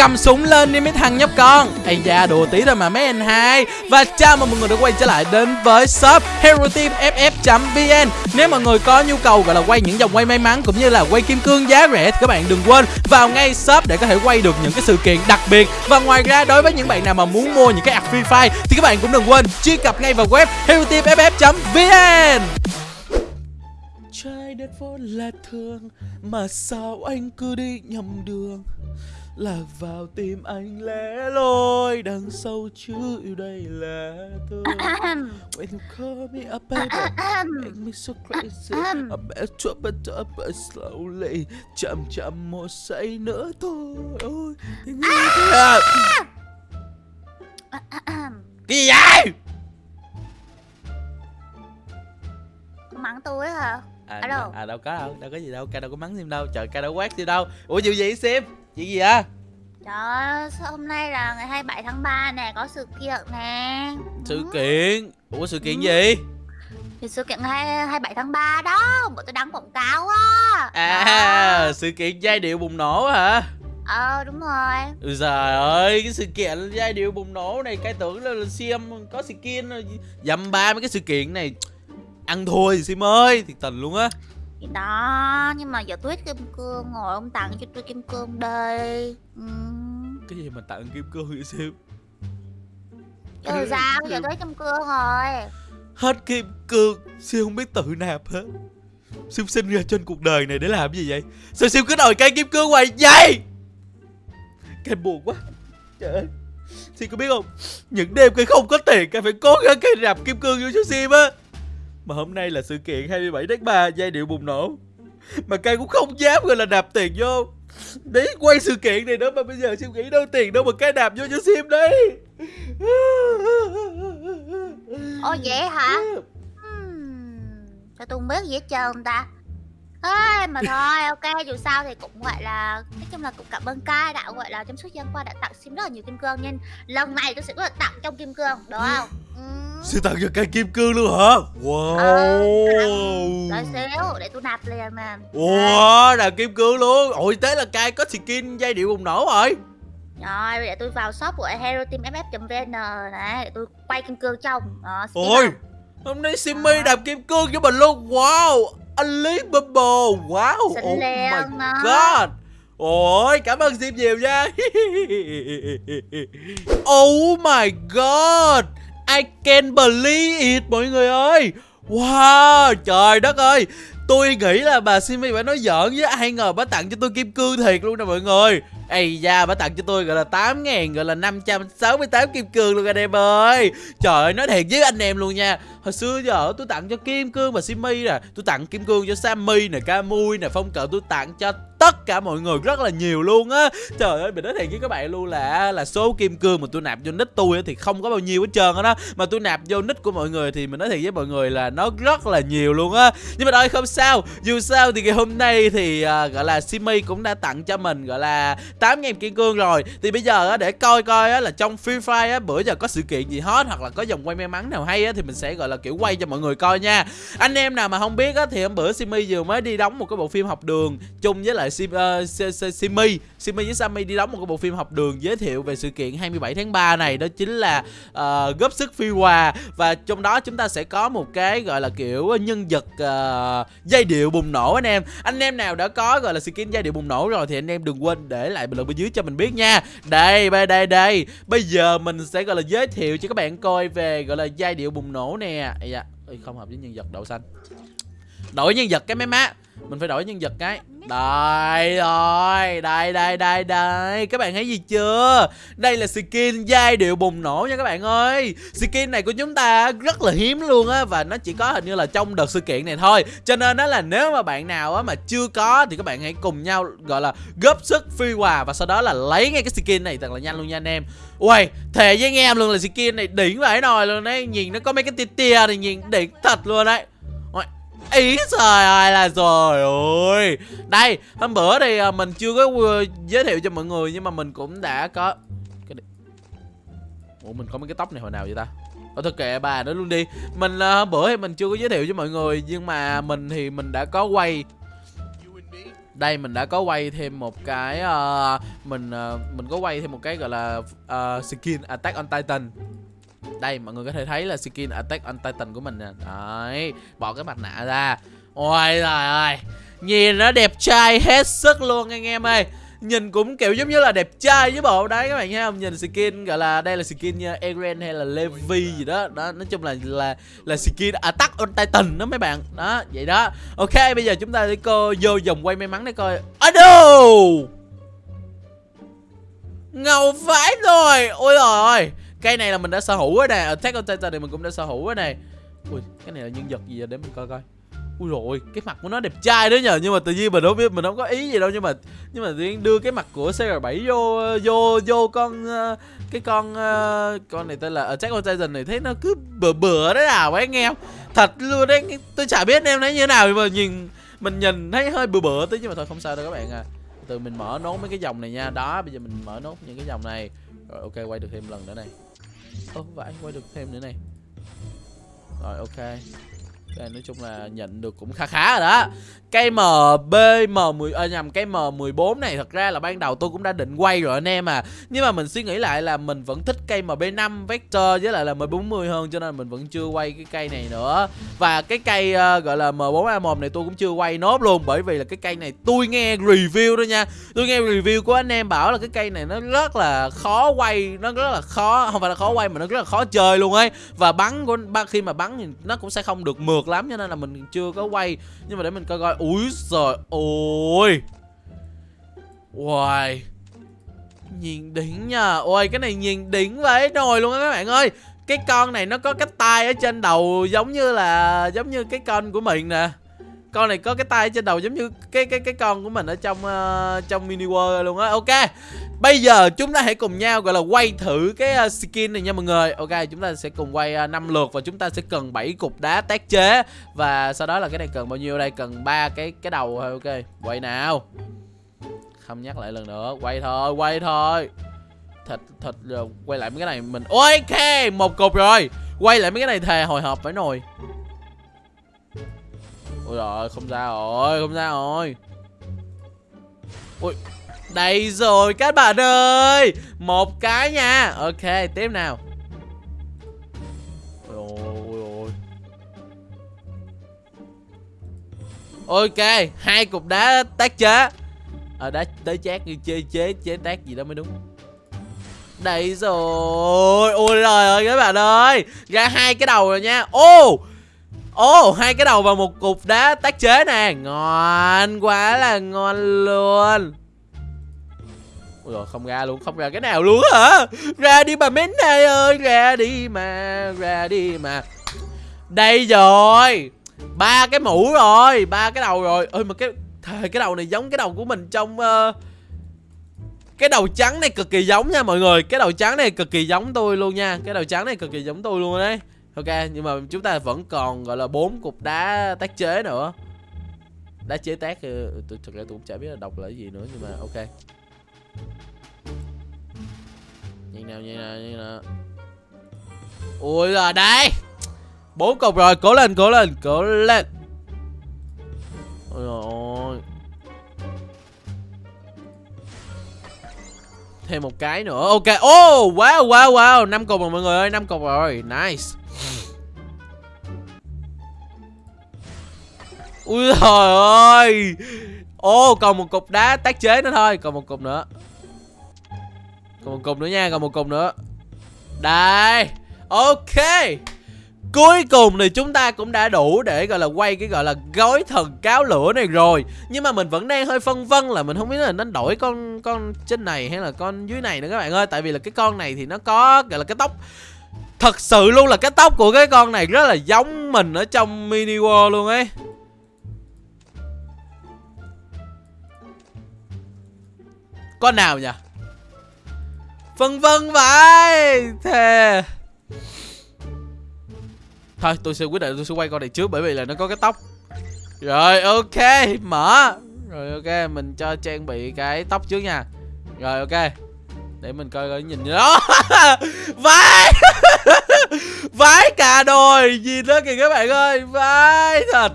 cầm súng lên đi mấy thằng nhóc con. Ây da, đùa tí thôi mà mấy anh hai. Và chào mừng mọi người đã quay trở lại đến với shop hero team ff vn nếu mọi người có nhu cầu gọi là quay những dòng quay may mắn cũng như là quay kim cương giá rẻ thì các bạn đừng quên vào ngay shop để có thể quay được những cái sự kiện đặc biệt. Và ngoài ra, đối với những bạn nào mà muốn mua những cái ạc free fire thì các bạn cũng đừng quên truy cập ngay vào web hero team ff vn Trái đất vốn là thương, Mà sao anh cứ đi nhầm đường? Lạc vào tim anh lẻ loi Đằng sâu chữ yêu đây là thương When you call me up baby Make me so crazy. I bet you but up slowly. Chậm chậm một giây nữa thôi. Ôi, thế như thế à? Cái gì vậy? mắng tôi hả? À, Ở đâu? à đâu có đâu, đâu có gì đâu, ca đâu có mắng Sim đâu, trời ca đâu quát Sim đâu. Ủa vụ gì Sim? Chuyện gì vậy? Trời ơi, sao hôm nay là ngày 27 tháng 3 nè, có sự kiện nè Sự Ừ. kiện Ủa sự kiện Ừ. gì? Thì sự kiện ngày 27 tháng 3 đó, bọn tôi đăng quảng cáo á À, sự kiện giai điệu bùng nổ hả? Ờ, đúng rồi Ừ trời ơi, cái sự kiện giai điệu bùng nổ này Cái tưởng là, là Sim có skin Dăm ba mấy cái sự kiện này Ăn thua gì Sim ơi, thiệt tình luôn á Thì đó, nhưng mà giờ tuyết kim cương ngồi ông tặng cho tôi kim cương đây ừ. Cái gì mà tặng kim cương vậy Sim? Chứ sao, giờ tuyết kim cương rồi. Hết kim cương, Sim không biết tự nạp hết. Sim sinh ra trên cuộc đời này để làm gì vậy? Sao Sim cứ đòi cây kim cương hoài vậy? Cái buồn quá. Trời ơi. Sim có biết không? Những đêm cây không có tiền Cây phải cố gắng cây nạp kim cương vô cho Sim á Mà hôm nay là sự kiện 27 tháng 3 Giai điệu bùng nổ Mà cây cũng không dám gọi là nạp tiền vô Để quay sự kiện này nữa Mà bây giờ Sim nghĩ đâu tiền đâu mà cây nạp vô cho Sim đấy Ồ vậy hả? Hmm. Sao tôi không biết gì hết trơn ta Ê, mà thôi ok dù sao thì cũng gọi là nói chung là cũng cảm ơn cai đã gọi là trong suốt gian qua đã tặng sim rất là nhiều kim cương nên lần này tôi sẽ có tặng trong kim cương đúng không? Ừ. Sim tặng cho cây kim cương luôn hả? Wow. Đợi xíu để tôi nạp liền nè Wow, là kim cương luôn. Ôi thế là cai có skin giai điệu bùng nổ rồi. Rồi để tôi vào shop của hero team ff.vn này để tôi quay kim cương trong. Đó Ôi? Hôm nay Simmy đạp kim cương cho mình luôn. Wow Unbelievable. Wow. Oh my god. Ôi cảm ơn Sim nhiều nha. Oh my god. I can't believe it mọi người ơi. Wow trời đất ơi. Tôi nghĩ là bà Simmy phải nói giỡn với ai ngờ bà tặng cho tôi kim cương thiệt luôn nè mọi người Ây da bà tặng cho tôi gọi là 8 ngàn gọi là 568 kim cương luôn anh em ơi. Trời ơi nói thiệt với anh em luôn nha. Hồi xưa giờ tôi tặng cho kim cương và Simmy nè. Tôi tặng kim cương cho Sammy nè, Camui nè, Phong cận tôi tặng cho tất cả mọi người rất là nhiều luôn á. Trời ơi mình nói thiệt với các bạn luôn là là số kim cương mà tôi nạp vô nick tôi thì không có bao nhiêu hết trơn á đó. Mà tôi nạp vô nick của mọi người thì mình nói thiệt với mọi người là nó rất là nhiều luôn á. Nhưng mà thôi không sao. Dù sao thì ngày hôm nay thì uh, gọi là simi cũng đã tặng cho mình gọi là 8.000 kim cương rồi. Thì bây giờ á, để coi coi á, là trong Free Fire á, bữa giờ có sự kiện gì hot hoặc là có dòng quay may mắn nào hay á, thì mình sẽ gọi là kiểu quay cho mọi người coi nha. Anh em nào mà không biết á, thì hôm bữa simi vừa mới đi đóng một cái bộ phim học đường chung với lại Sim, uh, Simi. Simi với Sammy đi đóng một cái bộ phim học đường giới thiệu về sự kiện 27 tháng 3 này. Đó chính là uh, góp sức phi hòa. Và trong đó chúng ta sẽ có một cái gọi là kiểu nhân vật uh, giai điệu bùng nổ anh em. Anh em nào đã có gọi là skin giai điệu bùng nổ rồi thì anh em đừng quên để lại bình luận bên dưới cho mình biết nha. Đây đây đây đây. Bây giờ mình sẽ gọi là giới thiệu cho các bạn coi về gọi là giai điệu bùng nổ nè. Dạ, không hợp với nhân vật đậu xanh đổi nhân vật cái mấy má. Mình phải đổi nhân vật cái. Đây rồi, đây đây đây đây. Các bạn thấy gì chưa? Đây là skin giai điệu bùng nổ nha các bạn ơi. Skin này của chúng ta rất là hiếm luôn á và nó chỉ có hình như là trong đợt sự kiện này thôi. Cho nên đó là nếu mà bạn nào á mà chưa có thì các bạn hãy cùng nhau, gọi là, góp sức phi hòa và sau đó là lấy ngay cái skin này thật là nhanh luôn nha anh em. Ui thề với anh em luôn là skin này đỉnh vãi nồi luôn đấy. Nhìn nó có mấy cái tia tia này, nhìn đỉnh thật luôn đấy ý trời ơi là rồi ôi đây hôm bữa thì à, mình chưa có ờ, giới thiệu cho mọi người nhưng mà mình cũng đã có cái ủa mình có mấy cái tóc này hồi nào vậy ta? Ở thực kệ bà nữa luôn đi. Mình à, hôm bữa thì mình chưa có giới thiệu cho mọi người Nhưng mà mình thì mình đã có quay. Đây mình đã có quay thêm một cái uh, mình uh, mình có quay thêm một cái gọi là uh, skin Attack on Titan đây, mọi người có thể thấy là skin Attack on Titan của mình nè. Đấy, bỏ cái mặt nạ ra. Ôi trời ơi, nhìn nó đẹp trai hết sức luôn anh em ơi. Nhìn cũng kiểu giống như là đẹp trai với bộ. Đấy, các bạn thấy không? Nhìn skin, gọi là đây là skin như Eren hay là Levi gì đó. Đó, nói chung là là là skin Attack on Titan đó mấy bạn. Đó, vậy đó. Ok, bây giờ chúng ta đi coi, vô vòng quay may mắn để coi. Ado ngầu vãi rồi. Ôi trời ơi cây này là mình đã sở hữu rồi nè. Ờ, Attack on Titan thì mình cũng đã sở hữu rồi này ui, cái này là nhân vật gì vậy? Để mình coi coi. Ui rồi cái mặt của nó đẹp trai đó nhờ. Nhưng mà tự nhiên mình không biết, mình không có ý gì đâu. Nhưng mà nhưng mà tự đưa cái mặt của CR7 vô vô vô con ờ, cái con ờ, con này tên là Attack on Titan này thấy nó cứ bừa bừa đấy à, nào ấy anh em thật luôn đấy tôi chả biết em nói như thế nào. Nhưng mà nhìn, mình nhìn thấy hơi bừa bừa tí. Nhưng mà thôi, không sao đâu các bạn à. Từ mình mở nốt mấy cái dòng này nha. Đó, bây giờ mình mở nốt những cái dòng này. Rồi, ok, quay được thêm lần nữa này ơ vãi quay được thêm nữa này. Rồi ok đây nói chung là nhận được cũng khá khá rồi đó. Cây MB M10 à, nhầm cây M14 này thật ra là ban đầu tôi cũng đã định quay rồi anh em à. Nhưng mà mình suy nghĩ lại là mình vẫn thích cây MB5 Vector với lại là M40 hơn cho nên mình vẫn chưa quay cái cây này nữa. Và cái cây uh, gọi là M4A1 này tôi cũng chưa quay nốt luôn bởi vì là cái cây này tôi nghe review đó nha. Tôi nghe review của anh em bảo là cái cây này nó rất là khó quay nó rất là khó không phải là khó quay mà nó rất là khó chơi luôn ấy. Và bắn của khi mà bắn thì nó cũng sẽ không được mượt lắm, cho nên là mình chưa có quay. Nhưng mà để mình coi coi. Úi giời ôi. Wow Nhìn đỉnh nha. Ôi, cái này nhìn đỉnh vậy nồi luôn á các bạn ơi. Cái con này nó có cái tai ở trên đầu Giống như là, Giống như cái con của mình nè con này có cái tay trên đầu giống như cái cái cái con của mình ở trong uh, trong mini world luôn á. Ok bây giờ chúng ta hãy cùng nhau gọi là quay thử cái uh, skin này nha mọi người. Ok chúng ta sẽ cùng quay ờ, uh, 5 lượt và chúng ta sẽ cần 7 cục đá tác chế. Và sau đó là cái này cần bao nhiêu đây? Cần ba cái cái đầu thôi. Ok quay nào. Không nhắc lại lần nữa. Quay thôi quay thôi. Thịt thịt rồi quay lại mấy cái này mình. Ok một cục rồi. Quay lại mấy cái này thề hồi hộp phải nồi. Ôi rồi không ra rồi Không ra rồi. Ui Đây rồi các bạn ơi. Một cái nha. Ok tiếp nào. Ôi ôi Ok hai cục đá tác chế. À, đá tới chát như chơi chế chế tác gì đó mới đúng. Đây rồi. Ôi trời ơi các bạn ơi. Ra hai cái đầu rồi nha. Ô oh, Ồ, oh, hai cái đầu vào một cục đá tác chế nè. Ngon quá là ngon luôn. Ôi rồi không ra luôn, không ra cái nào luôn hả? Ra đi bà mến này ơi Ra đi mà, ra đi mà. Đây rồi ba cái mũ rồi ba cái đầu rồi. Ơi mà cái thề cái đầu này giống cái đầu của mình trong uh, cái đầu trắng này cực kỳ giống nha mọi người. Cái đầu trắng này cực kỳ giống tôi luôn nha. Cái đầu trắng này cực kỳ giống tôi luôn đấy ok, nhưng mà chúng ta vẫn còn, gọi là, bốn cục đá tác chế nữa. Đá chế tác ờ, tôi thực ra tôi cũng chả biết là đọc là cái gì nữa, nhưng mà ok. Nhìn nào nhìn nào nhìn nào. Ui là đây! Bốn cục rồi, cố lên cố lên cố lên. Ôi thêm một cái nữa. Ok. Oh, wow wow wow. Năm cục rồi mọi người ơi. Năm cục rồi. Nice. Ui trời ơi. Ô còn một cục đá tác chế nữa thôi. Còn một cục nữa. Còn một cục nữa nha còn một cục nữa. Đây. Ok. Cuối cùng thì chúng ta cũng đã đủ để, gọi là, quay cái, gọi là, gói thần cáo lửa này rồi. Nhưng mà mình vẫn đang hơi phân vân là mình không biết là nên đổi con con trên này hay là con dưới này nữa các bạn ơi. Tại vì là cái con này thì nó có, gọi là, cái tóc. Thật sự luôn là cái tóc của cái con này rất là giống mình ở trong mini world luôn ấy. Con nào nhỉ? Phân vân vậy, Thề. Thôi, tôi sẽ quyết định tôi sẽ quay con này trước Bởi vì là nó có cái tóc. Rồi, ok, mở. Rồi, ok, mình cho trang bị cái tóc trước nha. Rồi, ok. Để mình coi coi nhìn đó vãi. Vãi cả đồi. Nhìn đó kìa các bạn ơi. Vãi thật.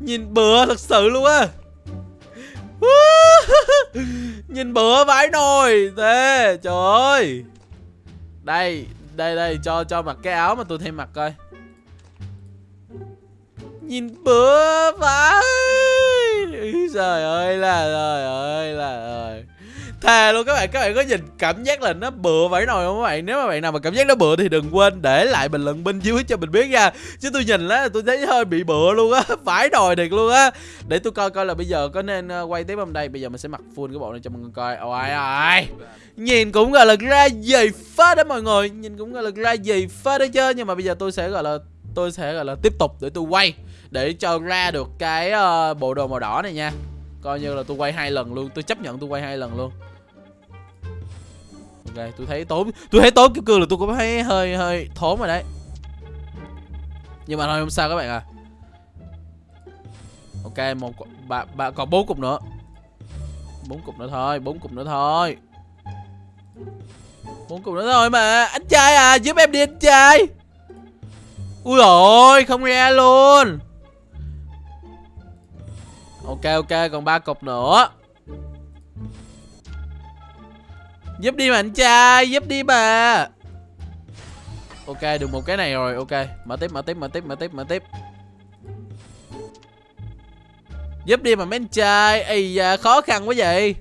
Nhìn bừa thật sự luôn á. Nhìn bữa vãi nồi Thế, trời ơi. Đây Đây đây, cho cho mặc cái áo mà tôi thêm mặc coi. Nhìn bữa vãi Trời ơi là trời ơi là trời Thề luôn các bạn, các bạn có nhìn cảm giác là nó bựa vãi nồi không các bạn? Nếu mà bạn nào mà cảm giác nó bựa thì đừng quên để lại bình luận bên dưới cho mình biết nha. Chứ tôi nhìn á tôi thấy hơi bị bựa luôn á, vãi nồi thiệt luôn á. Để tôi coi coi là bây giờ có nên ờ, quay tiếp không đây. Bây giờ mình sẽ mặc full cái bộ này cho mọi người coi. Ôi ôi. Nhìn cũng gọi là ra gì phết đó mọi người, nhìn cũng gọi là ra gì phết đó chứ. Nhưng mà bây giờ tôi sẽ gọi là tôi sẽ gọi là tiếp tục để tôi quay để cho ra được cái uh, bộ đồ màu đỏ này nha. Coi như là tôi quay hai lần luôn. Tôi chấp nhận tôi quay hai lần luôn. Ok tôi thấy tốn tôi thấy tốn kim cương là tôi cũng thấy hơi hơi thốn rồi đấy. Nhưng mà thôi không sao các bạn à ok một ba ba còn bốn cục nữa. Bốn cục nữa thôi bốn cục nữa thôi. Bốn cục nữa thôi mà. Anh trai à giúp em đi anh trai. Ui ôi không ra luôn ok ok còn ba cục nữa. Giúp đi mà anh trai Giúp đi bà Ok được một cái này rồi Ok. Mở tiếp mở tiếp mở tiếp mở tiếp mở tiếp. Giúp đi mà mấy anh trai Ây da khó khăn quá vậy.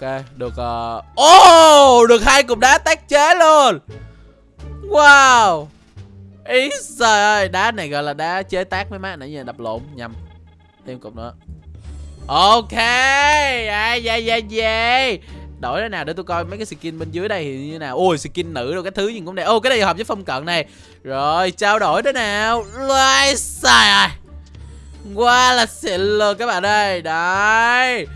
Ok được uh... oh, được hai cục đá tác chế luôn. Wow. Ý trời ơi Đá này gọi là đá chế tác mấy má nãy giờ đập lộn nhầm. Thêm cục nữa. Ok à, dạ dạ dạ Đổi thế nào để tôi coi mấy cái skin bên dưới đây thì như nào? Ôi skin nữ rồi cái thứ gì cũng đẹp. Ô cái này hợp với phong cận này. Rồi trao đổi thế nào? Lai xài à Qua là xịn luôn các bạn ơi Đấy.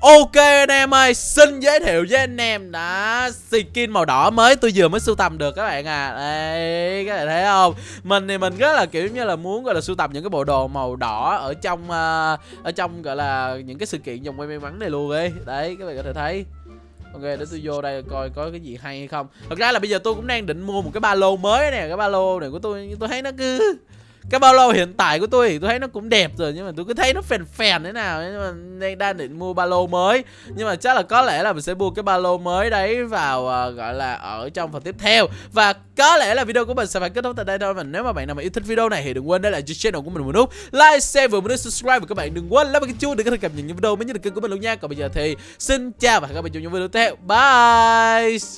Ok anh em ơi, xin giới thiệu với anh em đã skin màu đỏ mới. Tôi vừa mới sưu tầm được các bạn à. Đây, các bạn thấy không? Mình thì mình rất là kiểu như là muốn gọi là sưu tầm những cái bộ đồ màu đỏ ở trong uh, Ở trong gọi là những cái sự kiện dòng quay may mắn này luôn ấy. Đấy, các bạn có thể thấy. Ok để tôi vô đây coi có cái gì hay hay không. Thật ra là bây giờ tôi cũng đang định mua một cái ba lô mới nè. Cái ba lô này của tôi tôi thấy nó cứ cái ba lô hiện tại của tôi thì tôi thấy nó cũng đẹp rồi nhưng mà tôi cứ thấy nó phèn phèn thế nào nhưng mà đang đang định mua ba lô mới. Nhưng mà chắc là có lẽ là mình sẽ mua cái ba lô mới đấy vào uh, gọi là ở trong phần tiếp theo. Và có lẽ là video của mình sẽ phải kết thúc tại đây thôi và nếu mà bạn nào mà yêu thích video này thì đừng quên để lại cho channel của mình một nút like share và một nút subscribe. Và các bạn đừng quên like cái chuông để có thể cập nhật những video mới nhất được kênh của mình luôn nha. Còn bây giờ thì xin chào và hẹn gặp lại trong những video tiếp theo. Bye!